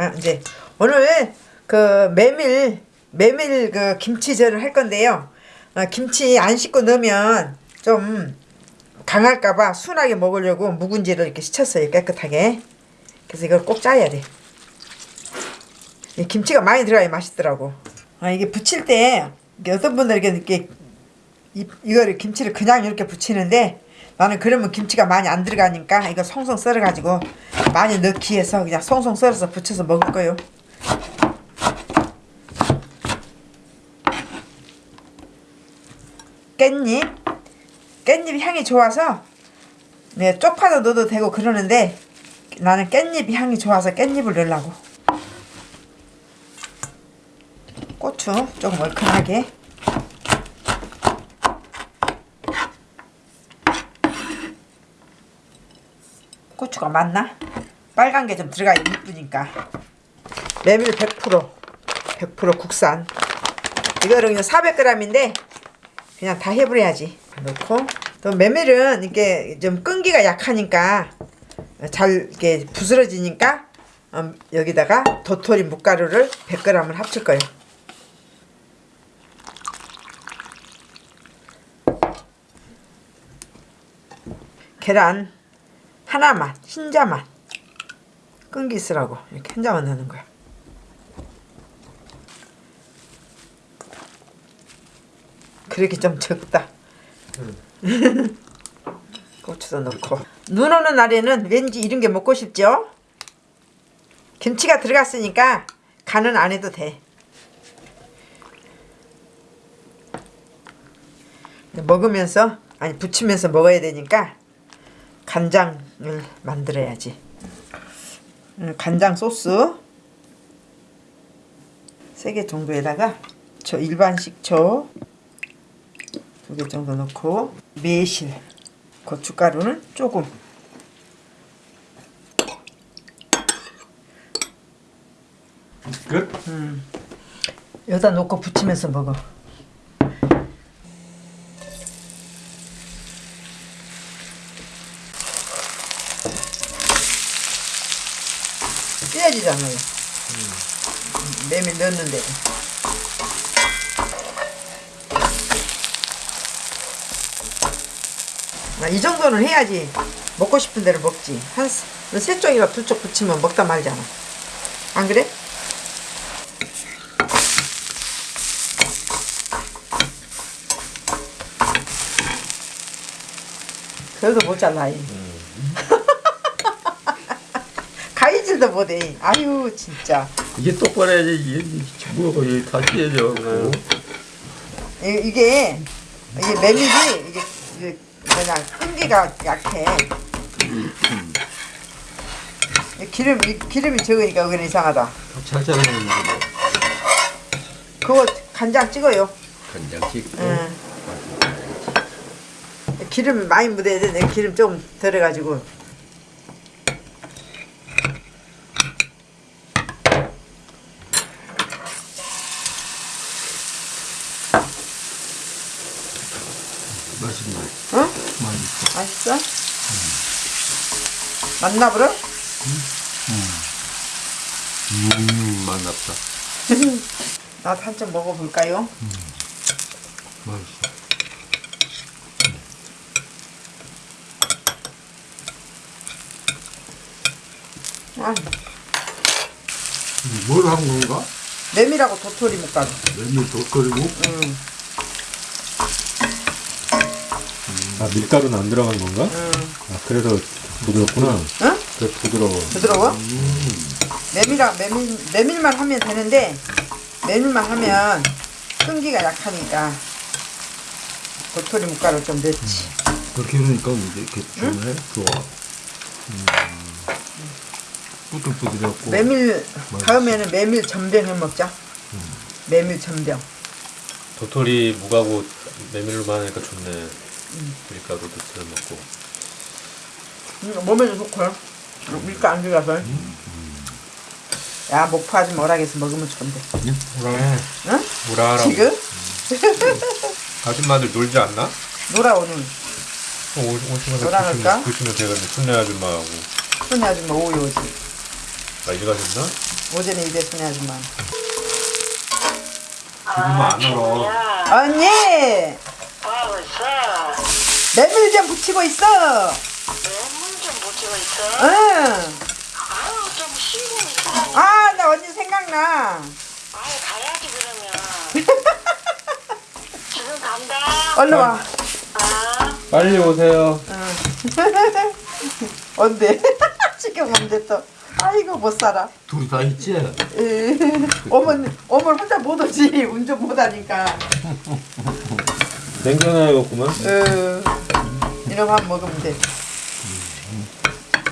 아, 이제 오늘 그 메밀 메밀 그 김치전을 할 건데요. 아, 김치 안 씻고 넣으면 좀 강할까봐 순하게 먹으려고 묵은지를 이렇게 씻었어요 깨끗하게. 그래서 이걸 꼭 짜야 돼. 이 김치가 많이 들어가야 맛있더라고. 아, 이게 부칠 때 어떤 분들은 이렇게, 이거를 김치를 그냥 이렇게 부치는데 나는 그러면 김치가 많이 안 들어가니까 이거 송송 썰어가지고 많이 넣기 위해서 그냥 송송 썰어서 부쳐서 먹을 거요. 깻잎? 깻잎 향이 좋아서? 네, 쪽파도 넣어도 되고 그러는데 나는 깻잎 향이 좋아서 깻잎을 넣으려고. 고추 조금 얼큰하게 고추가 많나? 빨간 게 좀 들어가야 이쁘니까. 메밀 100% 100% 국산. 이거는 그냥 400g인데 그냥 다 해버려야지. 넣고. 또 메밀은 이게 좀 끈기가 약하니까 잘 이렇게 부스러지니까 음, 여기다가 도토리 묵가루를 100g을 합칠 거예요. 계란 하나만 흰자만 끈기 있으라고 이렇게 흰자만 넣는 거야. 그렇게 좀 적다. 고추도 넣고. 눈 오는 날에는 왠지 이런 게 먹고 싶죠? 김치가 들어갔으니까 간은 안 해도 돼. 먹으면서 아니 부치면서 먹어야 되니까 간장을 만들어야지. 음, 간장 소스 3개 정도에다가 저 일반 식초 두개 정도 넣고 매실 고춧가루는 조금. 끝? 여기다 놓고 부치면서 먹어 찢어지잖아요 메밀 넣었는데 아, 이 정도는 해야지 먹고 싶은 대로 먹지 한 세 쪽이나 두 쪽 붙이면 먹다 말잖아 안 그래? 그래도 못 잘라 이. 가위질도 못해 아유 진짜. 이게 똑바로 해야지. 이게 이게 다 찢어져 이- 이게 이게 메밀이 이게, 이게 그냥 끈기가 약해. 이 기름 이 기름이 적으니까 그건 이상하다. 잘 자르는 거. 그거 간장 찍어요. 간장 찍고. 응. 기름 많이 묻어야 돼. 내 기름 좀 덜어가지고. 맛있네 응? 맛있어 맛있어? 맞나 보러? 음 맛났다 나도 한 점 먹어볼까요? 맛있어 아, 뭘 한 건가? 메밀하고 도토리 묵가루. 메밀 덧거리고 응, 아 밀가루는 안 들어간 건가? 응. 아 그래서 부드럽구나. 응? 그래 부드러워. 부드러워? 메밀하, 메밀, 메밀만 하면 되는데, 메밀만 하면 끈기가 약하니까 도토리 묵가루 좀 넣지. 그렇게 해놓으니까 이제 이렇게 좋네 좋아 음. 뿌들뿌들해갖고 메밀, 다음에는 메밀 전병 해 먹자. 메밀 전병. 도토리 무가고 메밀로만 하니까 좋네. 밀가루도 들어 먹고. 음, 몸에도 좋고요. 밀가 안 들어가서. 야, 목파지 뭐라겠어 먹으면 좋은데. 우라해. 응? 우라하라고. 지금? 아줌마들 놀지 않나? 놀아 오늘. 오, 오시면서 놀아갈까? 보시면, 되겠네. 순례 아줌마하고. 손이 아줌마 오이 오지. 아 이리 가셨나? 오전에 이랬으니 아줌마. 지금은 안 얼어. 야, 언니 뭐 있어? 메밀 좀 붙이고 있어. 매물 좀 붙이고 있어? 응. 아유, 좀 쉬고 있으라고. 아, 나 언니 생각나. 아유, 가야지, 그러면. 지금 간다. 얼른 와. 아, 빨리 오세요. 언제? 지금 언제 또? 아이고 못 살아. 둘이 다 있지? 어머니, 어머니 혼자 못 오지. 운전 못 하니까. 냉겨놔야겠구만. 어, 한 먹으면 돼.